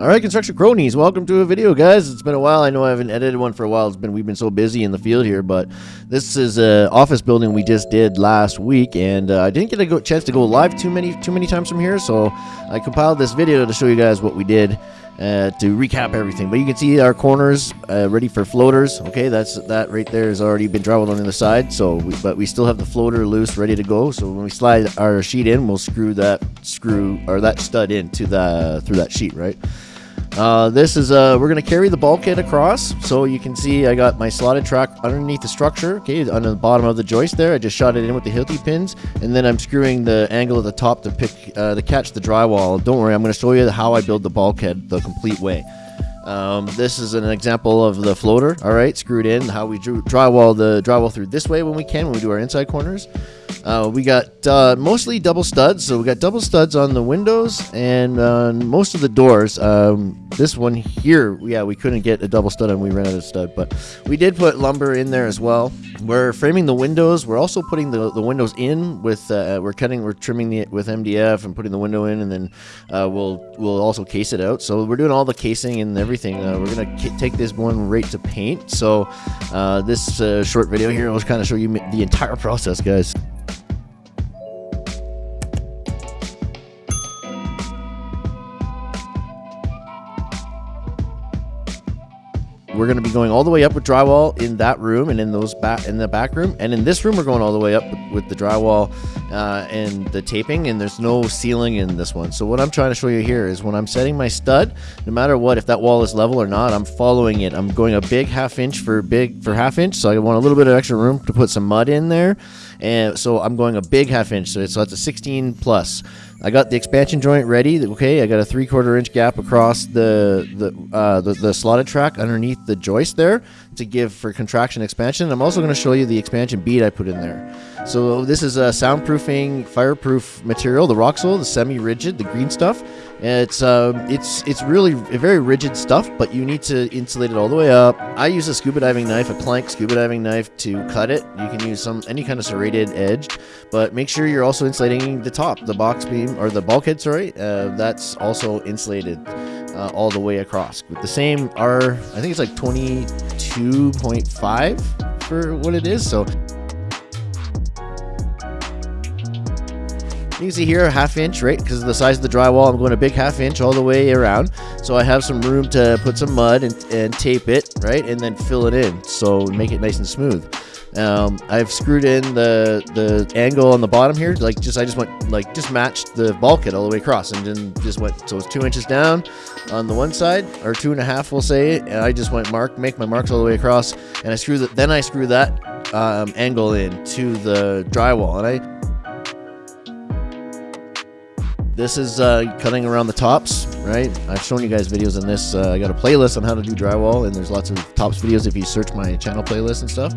All right, construction cronies, welcome to a video, guys. It's been a while. I know I haven't edited one for a while. It's been we've been so busy in the field here, but this is a office building we just did last week, and uh, I didn't get a go chance to go live too many too many times from here, so I compiled this video to show you guys what we did uh, to recap everything. But you can see our corners uh, ready for floaters. Okay, that's that right there has already been drywalled on the side. So, we, but we still have the floater loose, ready to go. So when we slide our sheet in, we'll screw that screw or that stud into the through that sheet, right? Uh, this is, uh, we're going to carry the bulkhead across. So you can see I got my slotted track underneath the structure, okay, on the bottom of the joist there. I just shot it in with the Hilti pins, and then I'm screwing the angle at the top to pick, uh, to catch the drywall. Don't worry, I'm going to show you how I build the bulkhead the complete way. Um, this is an example of the floater, all right, screwed in, how we drew, drywall the drywall through this way when we can, when we do our inside corners. Uh, we got uh, mostly double studs, so we got double studs on the windows and on most of the doors. Um, this one here, yeah, we couldn't get a double stud and we ran out of stud, but we did put lumber in there as well. We're framing the windows. We're also putting the, the windows in with, uh, we're cutting, we're trimming it with MDF and putting the window in, and then uh, we'll we'll also case it out. So we're doing all the casing and everything. Uh, we're gonna take this one right to paint. So uh, this short video here will kind of show you the entire process, guys. We're going to be going all the way up with drywall in that room and in those back in the back room. And in this room we're going all the way up with, the drywall uh, and the taping and there's no ceiling in this one. So what i'm trying to show you here is when i'm setting my stud no matter what if that wall is level or not i'm following it. I'm going a big half inch for big for half inch so i want a little bit of extra room to put some mud in there. And so i'm going a big half inch so it's, so it's a 16 plus I got the expansion joint ready. Okay, I got a three quarter inch gap across the the, uh, the, the slotted track underneath the joist there to give for contraction expansion. I'm also going to show you the expansion bead I put in there. So this is a soundproofing, fireproof material, the Roxul, the semi-rigid, the green stuff. It's um, it's it's really very rigid stuff, but you need to insulate it all the way up. I use a scuba diving knife, a plank scuba diving knife, to cut it. You can use some any kind of serrated edge, but make sure you're also insulating the top, the box beam or the bulkhead. Sorry, uh, that's also insulated uh, all the way across with the same R. I think it's like 22.5 for what it is. So You can see here a half inch, right? Because of the size of the drywall, I'm going a big half inch all the way around. So I have some room to put some mud and, and tape it, right? And then fill it in. So make it nice and smooth. Um, I've screwed in the the angle on the bottom here, like just I just went like just matched the bulkhead all the way across, and then just went so it's two inches down on the one side or two and a half, we'll say, and I just went mark make my marks all the way across, and I screw that. Then I screw that um, angle in to the drywall, and I this is uh, cutting around the tops, right? I've shown you guys videos on this. Uh, I got a playlist on how to do drywall, and there's lots of tops videos if you search my channel playlist and stuff.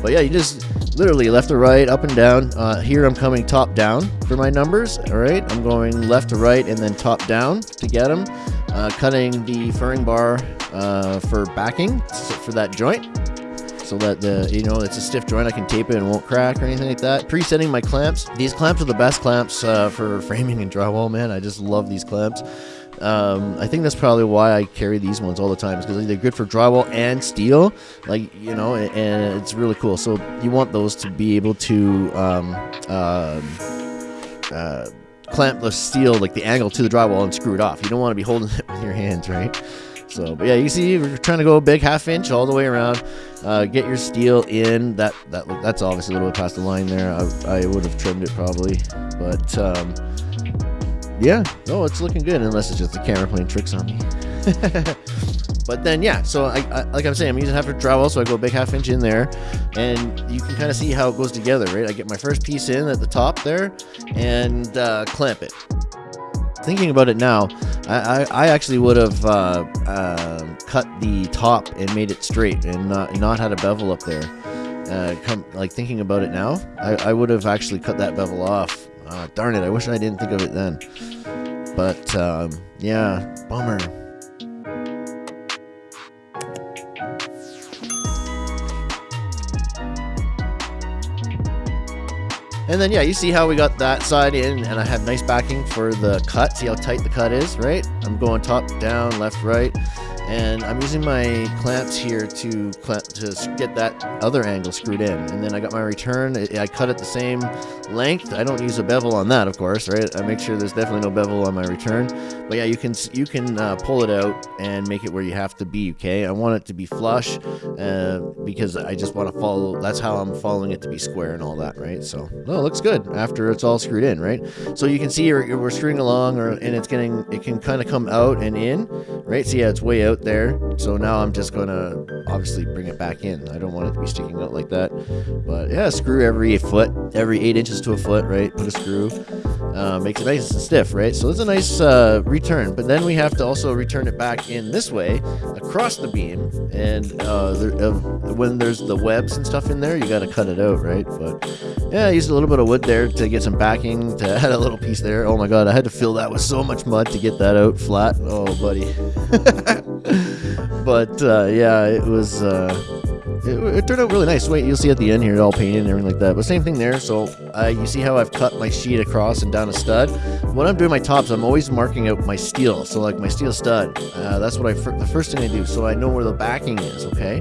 But yeah, you just literally left to right, up and down. Uh, here I'm coming top down for my numbers, all right? I'm going left to right and then top down to get them. Uh, cutting the furring bar uh, for backing for that joint so that the you know it's a stiff joint. I can tape it and won't crack or anything like that. Presetting my clamps. These clamps are the best clamps uh, for framing and drywall. Man, I just love these clamps. Um, I think that's probably why I carry these ones all the time, because they're good for drywall and steel. Like you know, and, it's really cool. So you want those to be able to um, uh, uh, clamp the steel, like the angle to the drywall, and screw it off. You don't want to be holding it with your hands, right? So, but yeah, you see, we're trying to go a big half inch all the way around. Uh, get your steel in. That that that's obviously a little bit past the line there. I, I would have trimmed it probably, but um, yeah, no, it's looking good unless it's just the camera playing tricks on me. but then yeah, so I, I, like I'm saying, I'm using half a drywall, so I go a big half inch in there, and you can kind of see how it goes together, right? I get my first piece in at the top there, and uh, clamp it thinking about it now, I, I, I actually would have uh, uh, cut the top and made it straight and not, not had a bevel up there. Uh, come like thinking about it now, I, I would have actually cut that bevel off. Uh, darn it! I wish I didn't think of it then. But um, yeah, bummer. And then, yeah, you see how we got that side in, and I have nice backing for the cut. See how tight the cut is, right? I'm going top, down, left, right and I'm using my clamps here to to get that other angle screwed in. And then I got my return. I cut it the same length. I don't use a bevel on that, of course, right? I make sure there's definitely no bevel on my return. But yeah, you can you can uh, pull it out and make it where you have to be. Okay, I want it to be flush uh, because I just want to follow. That's how I'm following it to be square and all that, right? So no, it looks good after it's all screwed in, right? So you can see we're screwing along, or and it's getting it can kind of come out and in, right? So yeah, it's way out there. So now I'm just gonna obviously bring it back in. I don't want it to be sticking out like that. But yeah, screw every foot, every eight inches to a foot, right? Put a screw. Uh, makes it nice and stiff, right? So it's a nice uh, return. But then we have to also return it back in this way across the beam. And uh, there, when there's the webs and stuff in there, you got to cut it out, right? But yeah, I used a little bit of wood there to get some backing to add a little piece there. Oh my god, I had to fill that with so much mud to get that out flat. Oh, buddy. but uh, yeah, it was. It, it, turned out really nice. Wait, you'll see at the end here, all painted and everything like that. But same thing there. So uh, you see how I've cut my sheet across and down a stud. When I'm doing my tops, I'm always marking out my steel. So like my steel stud, uh, that's what I the first thing I do. So I know where the backing is. Okay,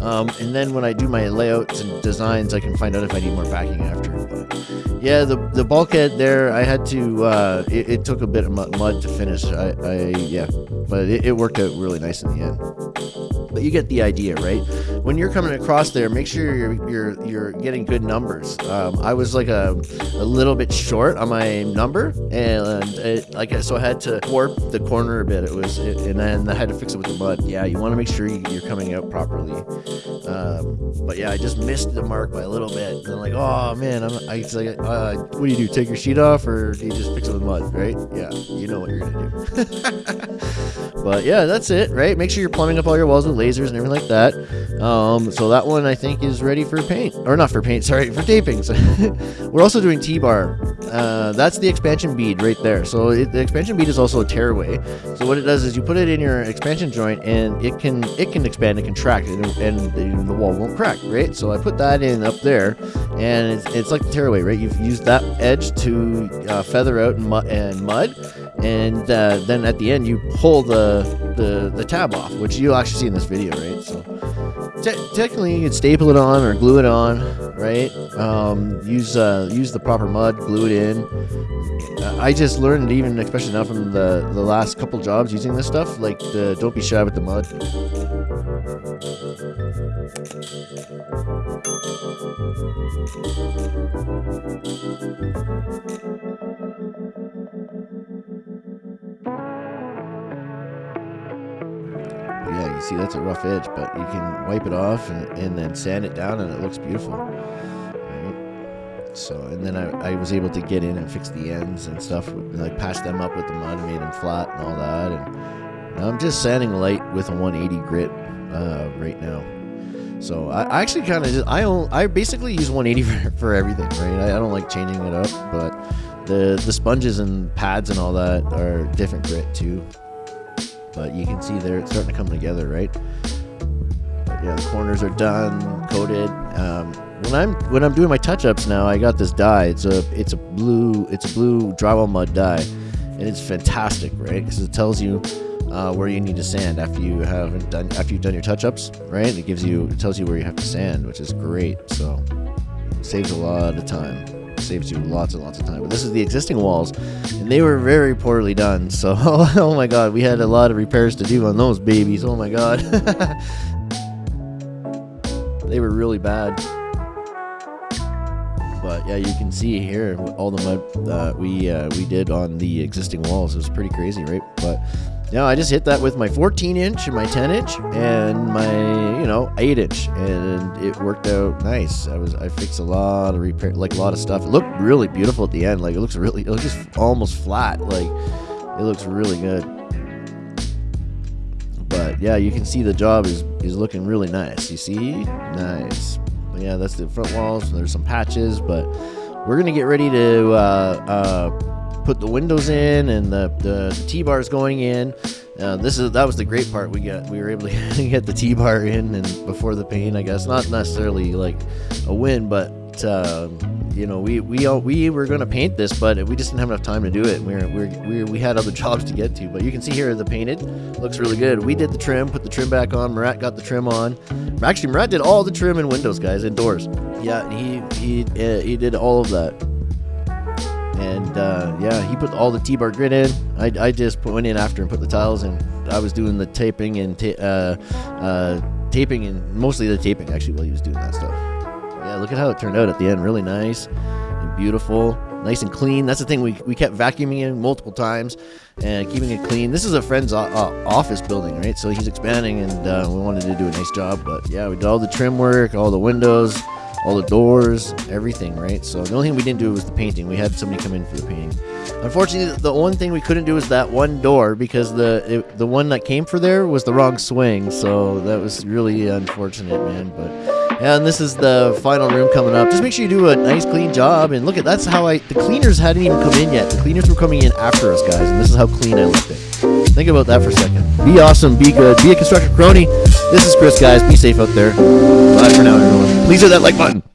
um, and then when I do my layouts and designs, I can find out if I need more backing after. But yeah, the the bulkhead there, I had to. Uh, it, it, took a bit of mud to finish. I, I yeah, but it, it worked out really nice in the end but you get the idea, right? When you're coming across there, make sure you're you're you're getting good numbers. Um, I was like a, a little bit short on my number, and it, like so I had to warp the corner a bit. It was, it, and then I had to fix it with the mud. Yeah, you want to make sure you're coming out properly. Um, but yeah, I just missed the mark by a little bit. And I'm like, oh man, I'm, I was like, uh, what do you do? Take your sheet off, or do you just fix it with mud? Right? Yeah, you know what you're gonna do. but yeah, that's it. Right? Make sure you're plumbing up all your walls with lasers and everything like that. Um, so that one I think is ready for paint, or not for paint, sorry, for tapings. We're also doing T-bar. Uh, that's the expansion bead right there. So it, the expansion bead is also a tearaway. So what it does is you put it in your expansion joint, and it can it can expand and contract, and, and the, the wall won't crack, right? So I put that in up there, and it's, it's like the tearaway, right? You've used that edge to uh, feather out and, and mud, and uh, then at the end you pull the, the the tab off, which you'll actually see in this video, right? So te technically you can staple it on or glue it on, right? Um, use uh, use the proper mud, glue it in. I just learned even especially now from the the last couple jobs using this stuff, like the, don't be shy with the mud. Yeah, you see that's a rough edge, but you can wipe it off and, and then sand it down and it looks beautiful. So, and then I, I was able to get in and fix the ends and stuff, like patch them up with the mud made them flat and all that. And I'm just sanding light with a 180 grit uh, right now. So I, actually kind of I own, I basically use 180 for, for everything, right? I, I don't like changing it up, but the the sponges and pads and all that are different grit too but you can see there it's starting to come together, right? But yeah, the corners are done, coated. Um, when I'm when I'm doing my touch-ups now, I got this dye. It's a it's a blue it's a blue drywall mud dye, and it's fantastic, right? Because it tells you uh, where you need to sand after you haven't done after you've done your touch-ups, right? It gives you it tells you where you have to sand, which is great. So saves a lot of time saves you lots and lots of time. But this is the existing walls, and they were very poorly done. So, oh my god, we had a lot of repairs to do on those babies. Oh my god. they were really bad. But yeah, you can see here all the mud uh, we uh, we did on the existing walls. It was pretty crazy, right? But now I just hit that with my 14 inch and my 10 inch and my you know 8 inch, and it worked out nice. I was I fixed a lot of repair, like a lot of stuff. It looked really beautiful at the end. Like it looks really, it looks just almost flat. Like it looks really good. But yeah, you can see the job is is looking really nice. You see, nice. Yeah, that's the front walls. There's some patches, but we're gonna get ready to. Uh, uh, put the windows in and the, the T-bars going in. Uh, this is that was the great part. We got we were able to get the T-bar in and before the paint. I guess not necessarily like a win, but uh, you know, we we all, we were going to paint this, but we just didn't have enough time to do it. We were, we we we had other jobs to get to. But you can see here the painted looks really good. We did the trim, put the trim back on. Murat got the trim on. Actually, Murat did all the trim and windows, guys, indoors. Yeah, he he uh, he did all of that. And uh, yeah, he put all the T-bar grid in. I, I just put, went in after and put the tiles in. I was doing the taping and ta- uh, uh, taping and mostly the taping actually while he was doing that stuff. Yeah, look at how it turned out at the end. Really nice and beautiful, nice and clean. That's the thing. We, we kept vacuuming it multiple times and keeping it clean. This is a friend's o- uh, office building, right? So he's expanding, and uh, we wanted to do a nice job. But yeah, we did all the trim work, all the windows, all the doors, everything, right? So the only thing we didn't do was the painting. We had somebody come in for the painting. Unfortunately, the one thing we couldn't do was that one door because the it, the one that came for there was the wrong swing. So that was really unfortunate, man. But yeah, and this is the final room coming up. Just make sure you do a nice clean job. And look at that's how I. The cleaners hadn't even come in yet. The cleaners were coming in after us, guys. And this is how clean I left it. Think about that for a second. Be awesome. Be good. Be a constructor crony. This is Chris, guys. Be safe out there. Bye for now, everyone. Please hit that like button.